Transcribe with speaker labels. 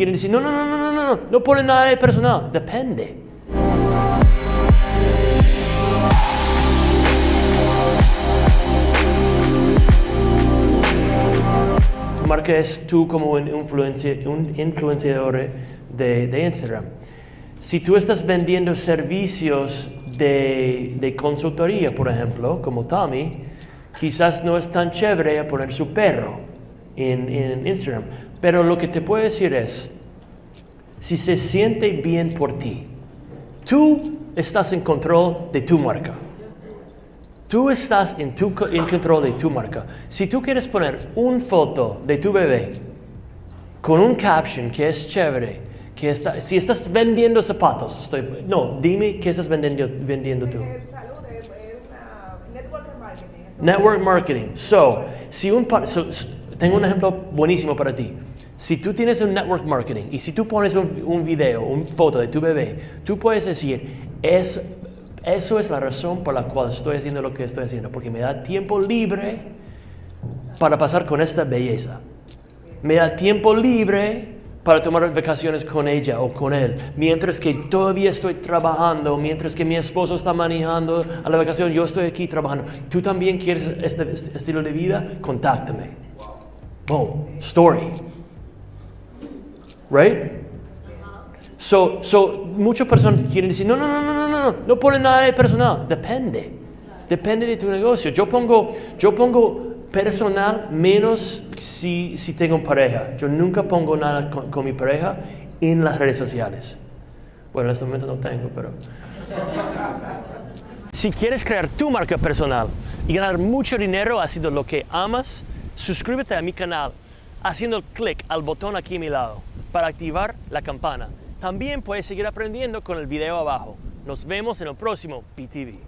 Speaker 1: quieren decir, no, no, no, no, no, no, no, no ponen nada de personal. Depende. Tu marca es tú como un, un influenciador de, de Instagram. Si tú estás vendiendo servicios de, de consultoría, por ejemplo, como Tommy, quizás no es tan chévere poner su perro en, en Instagram. Pero lo que te puedo decir es, si se siente bien por ti, tú estás en control de tu marca. Tú estás en, tu, en control de tu marca. Si tú quieres poner una foto de tu bebé con un caption que es chévere, que está, si estás vendiendo zapatos, estoy, no, dime qué estás vendiendo, vendiendo tú.
Speaker 2: Network marketing. eso
Speaker 1: Network marketing. So, si un so- tengo un ejemplo buenísimo para ti. Si tú tienes un network marketing y si tú pones un, video, una foto de tu bebé, tú puedes decir, es, eso es la razón por la cual estoy haciendo lo que estoy haciendo, porque me da tiempo libre para pasar con esta belleza. Me da tiempo libre para tomar vacaciones con ella o con él, mientras que todavía estoy trabajando, mientras que mi esposo está manejando a la vacación, yo estoy aquí trabajando. ¿Tú también quieres este, estilo de vida? Contáctame. Boom, story. Right? So, so, muchas personas quieren decir, no, no, no, no, no, no, no ponen nada de personal. Depende. Depende de tu negocio. Yo pongo, yo pongo personal menos si, si tengo pareja. Yo nunca pongo nada con, con mi pareja en las redes sociales. Bueno, en este momento no tengo, pero... Si quieres crear tu marca personal y ganar mucho dinero haciendo lo que amas, suscríbete a mi canal haciendo clic al botón aquí a mi lado para activar la campana. También puedes seguir aprendiendo con el video abajo. Nos vemos en el próximo PTV.